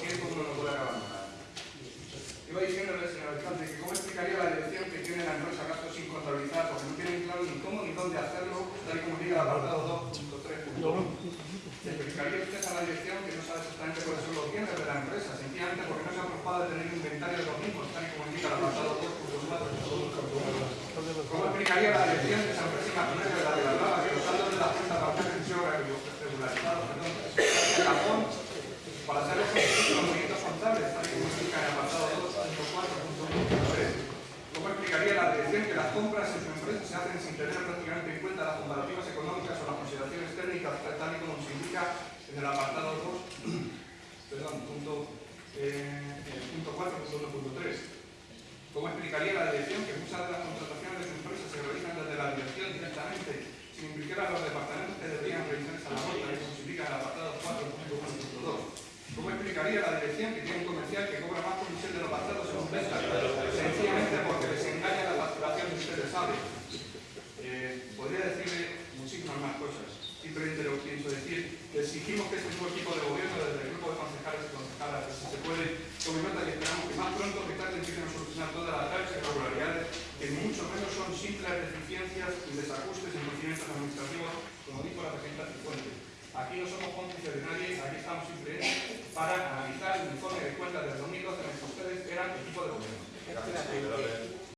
tiempo uno no puede acabar nada. Iba diciéndole, señor alcalde, que cómo explicaría la dirección que tiene la empresa gastos sin contabilizar, porque no tienen claro ni cómo ni dónde hacerlo, tal y como diga el apartado 2.3. Explicaría usted a la dirección que no sabe exactamente cuáles son los bienes de la empresa, sencillamente porque no se ha preocupado de tener inventario de los mismos, tal y como indica el apartado 2.4. ¿Cómo explicaría la dirección que esa empresa imaginaria de la de la Lava, que los saldos de bancarias han sido regularizados, perdón, se cajón para hacer los movimientos contables, tal y como indica el apartado 2.4.1.3? ¿Cómo explicaría la dirección que las compras en su empresa se hacen sin tener prácticamente en cuenta las comparativas económicas o las consideraciones técnicas, tal y como se indica en el apartado 2, perdón, punto, eh, eh, punto 4.1.3? ¿Cómo explicaría la dirección que muchas de las contrataciones de su empresa se realizan desde la dirección directamente, sin implicar a los departamentos que deberían realizarse a la vuelta, indica en el apartado 4.1.2? ¿Cómo explicaría la dirección que tiene un comercial que cobra más comisión de los basados en ventas, sencillamente porque les engaña la facturación y ustedes saben? Eh, podría decirle muchísimas más cosas. Simplemente lo que pienso decir que exigimos que este nuevo equipo de gobierno, desde el grupo de concejales y concejalas, que si se puede, tome nota y esperamos que más pronto que tarde empiecen a solucionar todas las graves irregularidades, que mucho menos deficiencias y desajustes en procedimientos administrativos, como dijo la presidenta Cifuentes. Aquí no somos cómplices de nadie, aquí estamos simplemente para analizar el informe de cuentas del 2012 en el que ustedes eran equipo de gobierno.